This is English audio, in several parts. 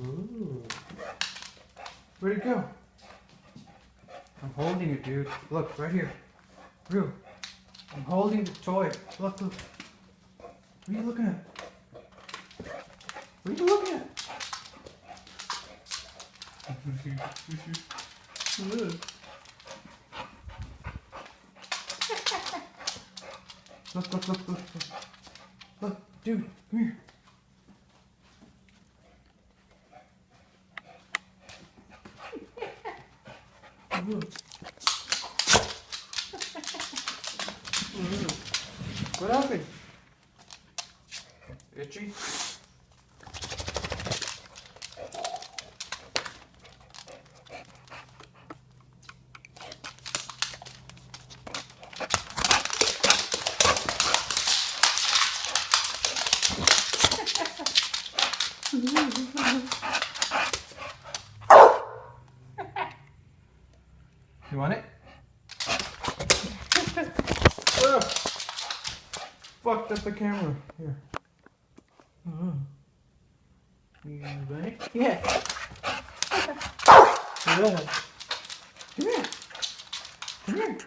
Ooh. Where'd it go? I'm holding it, dude. Look, right here. Real. I'm holding the toy. Look, look. What are you looking at? What are you looking at? look. Look, look, look, look, look. Look, dude, come here. Look. What happened? You want it? oh. Fucked up the camera. Here. Uh-huh. You it? Yeah. yeah. Come here. Come here.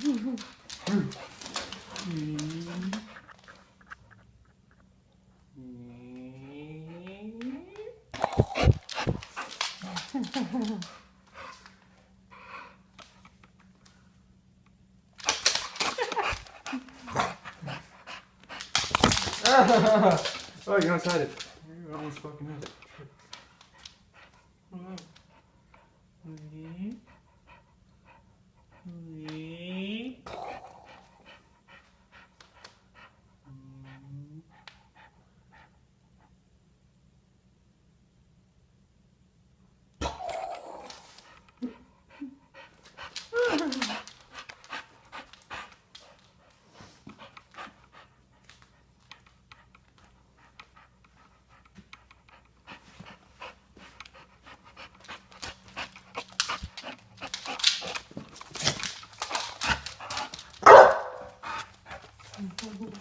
oh, you're outside it. You're almost fucking it. Mm-hmm.